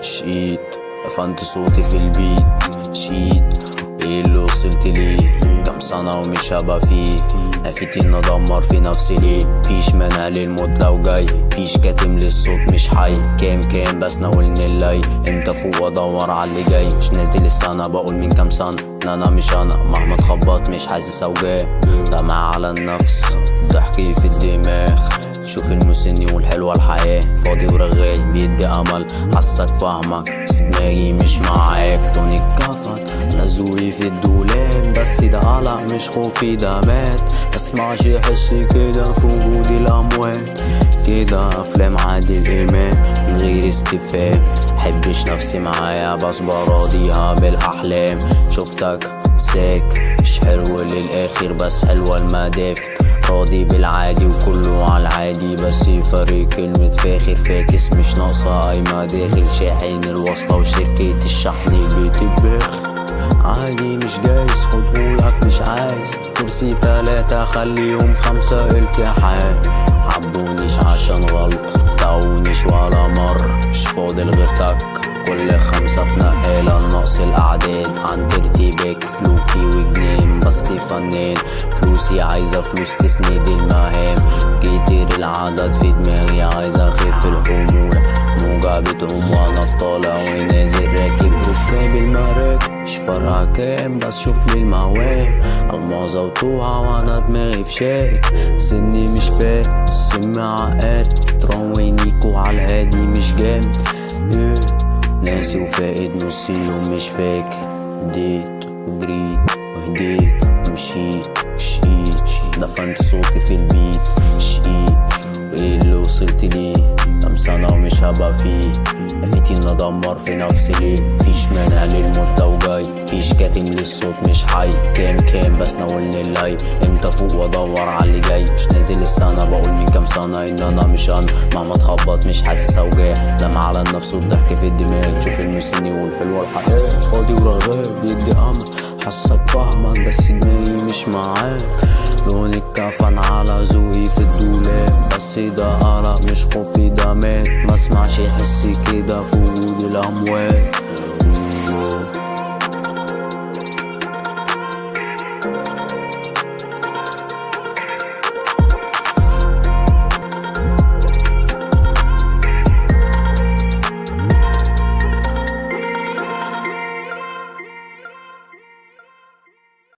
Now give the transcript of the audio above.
شقيت قفلت صوتي في البيت. شقيت إيه اللي وصلت ليه؟ كام سنة ومش هبقى فيه. نفيت ان ادمر في نفسي ليه؟ فيش مانع للموت لو جاي. فيش كاتم للصوت مش حي. كام كام بس ناولني اللي إمتى فوق وادور على اللي جاي. مش نازل السنة بقول من كام سنة. إن أنا مش أنا مهما اتخبط مش حاسس أوجاع. دمع على النفس ضحكي في الدماغ. شوف المسني والحلوة الحياة. فاضي ورغاي بيدي أمل. حسك فاهمك بس دماغي مش معاك. لون الكفن لزوي في الدولاب. بس ده قلق مش خوفي ده مات. مسمعش حسي كده في وجود الأموات. كده أفلام عادل إمام من غير استفهام. حبش نفسي معايا بس براضيها بالأحلام. شفتك ساك مش حلو للآخر بس حلوة المدافع. راضي بالعادي وكله العادي بس فرق كلمة فاخر فاكس مش ناقصة. قايمة داخل شاحن الوصلة وشركة الشحن. بتبخ؟ عادي مش جايز. خدهولك مش عايز. كرسي تلاتة خليهم خمسة. التحام عبونيش عشان غلط. تعونيش ولا مرة مش فاضل غير تك. كل خمسة في نقالة نقص الأعداد. عن ترتيبك فلوكي وجنين بس فنان. فلوسي عايزة فلوس تسند المهام. كتير العدد في دماغي عايزة أخف الحمولة. موجة بتعوم وأنا في طالع ونازل راكب. ركاب المراكب مش فارقة كام بس شوف لي المواد الماظة وطوعة وأنا دماغي في شاك. سني مش فات السم عقاد. تروينيكو على الهادي مش جامد. ناسي وفاقد نص يوم مش فاكر. اديت وجريت وهديت ومشيت شقيت دفنت صوتي في البيت شقيت وايه اللي وصلت ليه كام سنة ومش هبقى فيه. نفيتي ان ادمر في نفسي ليه؟ فيش مانع للموت لو جاي. فيش كاتم للصوت مش حي. كام كام بس ناولني اللي إمتى فوق وأدور على اللي جاي؟ مش نازل السنة. بقول من كام سنة إن أنا مش أنا. مهما اتخبط مش حاسس اوجاع دمع على النفس والضحك في الدماغ. تشوف المسني والحلوة الحياة فاضي ورغاي بيدي أمل. حاسك فاهمك بس دماغي مش معاك. لوني الكفن على زوي في الدولاب. بس ده قرق مش خوفي دمات ما اسمعش يحس كده في وجود الأموات